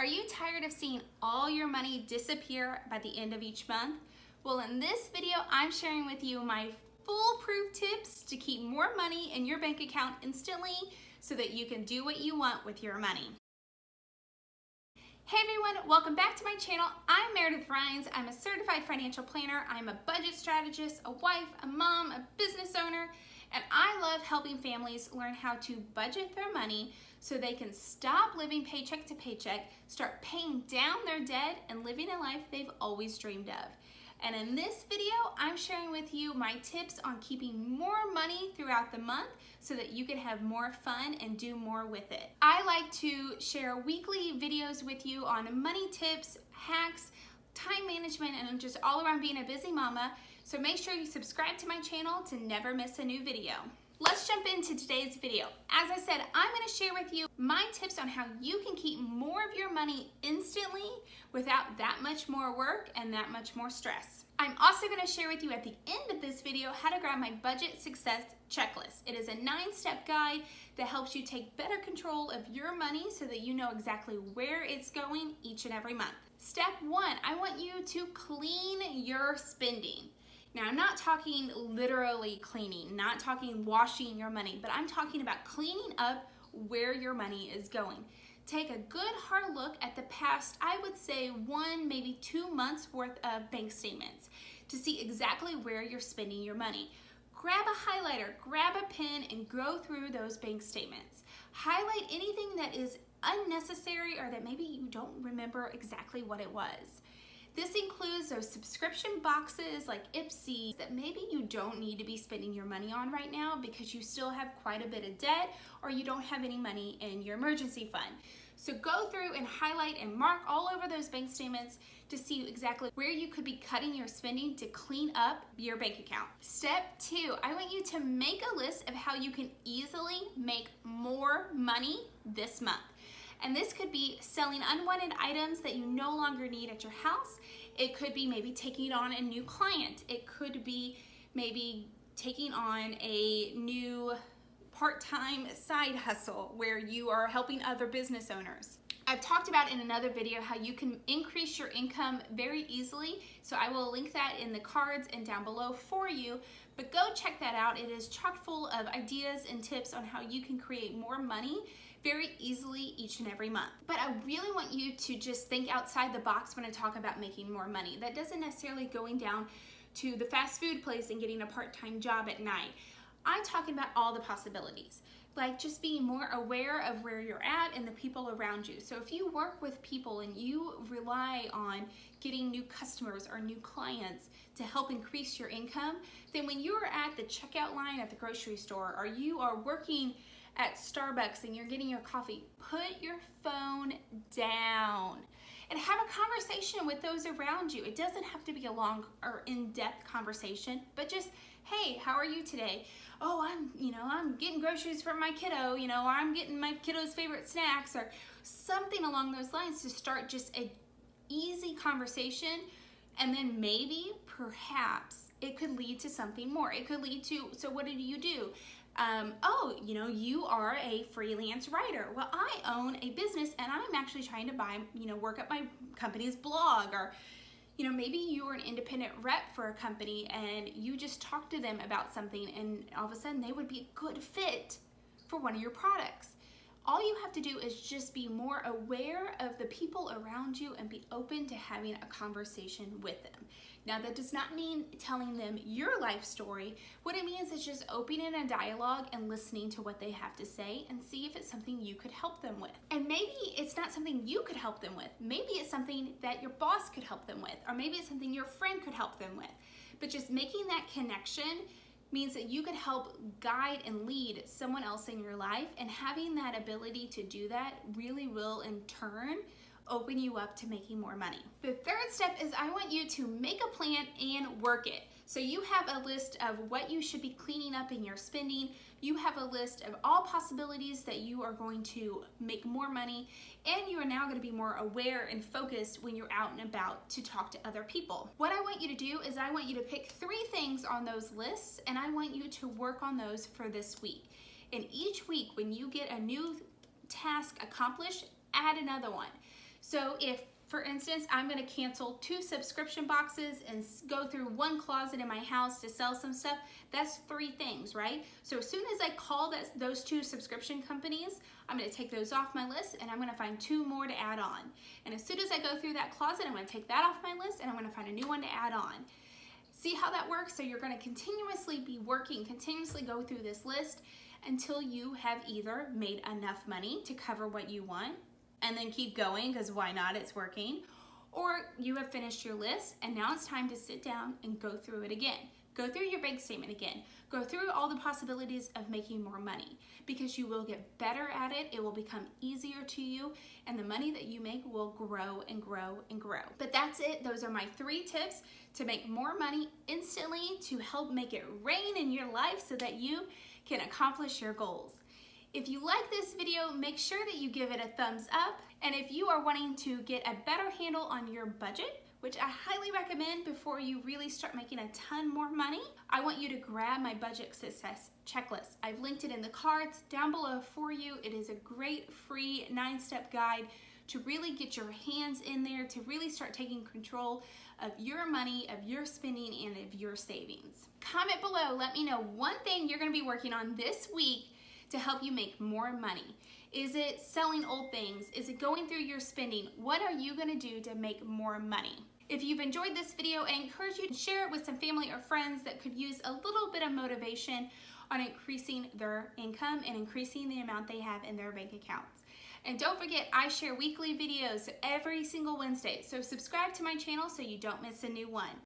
Are you tired of seeing all your money disappear by the end of each month? Well, in this video, I'm sharing with you my foolproof tips to keep more money in your bank account instantly so that you can do what you want with your money. Hey everyone, welcome back to my channel. I'm Meredith Rines. I'm a certified financial planner. I'm a budget strategist, a wife, a mom, a business owner, love helping families learn how to budget their money so they can stop living paycheck to paycheck, start paying down their debt, and living a life they've always dreamed of. And in this video, I'm sharing with you my tips on keeping more money throughout the month so that you can have more fun and do more with it. I like to share weekly videos with you on money tips, hacks, time management, and just all around being a busy mama. So make sure you subscribe to my channel to never miss a new video. Let's jump into today's video. As I said, I'm gonna share with you my tips on how you can keep more of your money instantly without that much more work and that much more stress. I'm also gonna share with you at the end of this video how to grab my budget success checklist. It is a nine-step guide that helps you take better control of your money so that you know exactly where it's going each and every month. Step one, I want you to clean your spending. Now, I'm not talking literally cleaning, not talking washing your money, but I'm talking about cleaning up where your money is going. Take a good hard look at the past, I would say one, maybe two months worth of bank statements to see exactly where you're spending your money. Grab a highlighter, grab a pen, and go through those bank statements. Highlight anything that is unnecessary or that maybe you don't remember exactly what it was. This includes those subscription boxes like Ipsy that maybe you don't need to be spending your money on right now because you still have quite a bit of debt or you don't have any money in your emergency fund. So go through and highlight and mark all over those bank statements to see exactly where you could be cutting your spending to clean up your bank account. Step two, I want you to make a list of how you can easily make more money this month. And this could be selling unwanted items that you no longer need at your house. It could be maybe taking on a new client. It could be maybe taking on a new part-time side hustle where you are helping other business owners. I've talked about in another video how you can increase your income very easily. So I will link that in the cards and down below for you. But go check that out. It is chock full of ideas and tips on how you can create more money very easily each and every month. But I really want you to just think outside the box when I talk about making more money. That doesn't necessarily going down to the fast food place and getting a part-time job at night. I'm talking about all the possibilities like just being more aware of where you're at and the people around you. So if you work with people and you rely on getting new customers or new clients to help increase your income, then when you're at the checkout line at the grocery store or you are working at Starbucks and you're getting your coffee, put your phone down and have a conversation with those around you. It doesn't have to be a long or in-depth conversation, but just, hey, how are you today? Oh, I'm, you know, I'm getting groceries for my kiddo, you know, or I'm getting my kiddo's favorite snacks or something along those lines to start just a easy conversation and then maybe, perhaps, it could lead to something more. It could lead to, so what did you do? um, oh, you know, you are a freelance writer. Well, I own a business and I'm actually trying to buy, you know, work up my company's blog or, you know, maybe you are an independent rep for a company and you just talk to them about something and all of a sudden they would be a good fit for one of your products. All you have to do is just be more aware of the people around you and be open to having a conversation with them. Now, that does not mean telling them your life story. What it means is just opening a dialogue and listening to what they have to say and see if it's something you could help them with. And maybe it's not something you could help them with. Maybe it's something that your boss could help them with, or maybe it's something your friend could help them with. But just making that connection means that you could help guide and lead someone else in your life and having that ability to do that really will in turn open you up to making more money. The third step is I want you to make a plan and work it. So you have a list of what you should be cleaning up in your spending. You have a list of all possibilities that you are going to make more money and you are now going to be more aware and focused when you're out and about to talk to other people. What I want you to do is I want you to pick three things on those lists and I want you to work on those for this week. And each week when you get a new task accomplished, add another one. So if for instance, I'm gonna cancel two subscription boxes and go through one closet in my house to sell some stuff. That's three things, right? So as soon as I call that, those two subscription companies, I'm gonna take those off my list and I'm gonna find two more to add on. And as soon as I go through that closet, I'm gonna take that off my list and I'm gonna find a new one to add on. See how that works? So you're gonna continuously be working, continuously go through this list until you have either made enough money to cover what you want and then keep going because why not? It's working. Or you have finished your list and now it's time to sit down and go through it again. Go through your bank statement again. Go through all the possibilities of making more money because you will get better at it. It will become easier to you and the money that you make will grow and grow and grow. But that's it. Those are my three tips to make more money instantly to help make it rain in your life so that you can accomplish your goals. If you like this video, make sure that you give it a thumbs up. And if you are wanting to get a better handle on your budget, which I highly recommend before you really start making a ton more money, I want you to grab my budget success checklist. I've linked it in the cards down below for you. It is a great free nine-step guide to really get your hands in there, to really start taking control of your money, of your spending, and of your savings. Comment below, let me know one thing you're gonna be working on this week to help you make more money? Is it selling old things? Is it going through your spending? What are you gonna do to make more money? If you've enjoyed this video, I encourage you to share it with some family or friends that could use a little bit of motivation on increasing their income and increasing the amount they have in their bank accounts. And don't forget, I share weekly videos every single Wednesday, so subscribe to my channel so you don't miss a new one.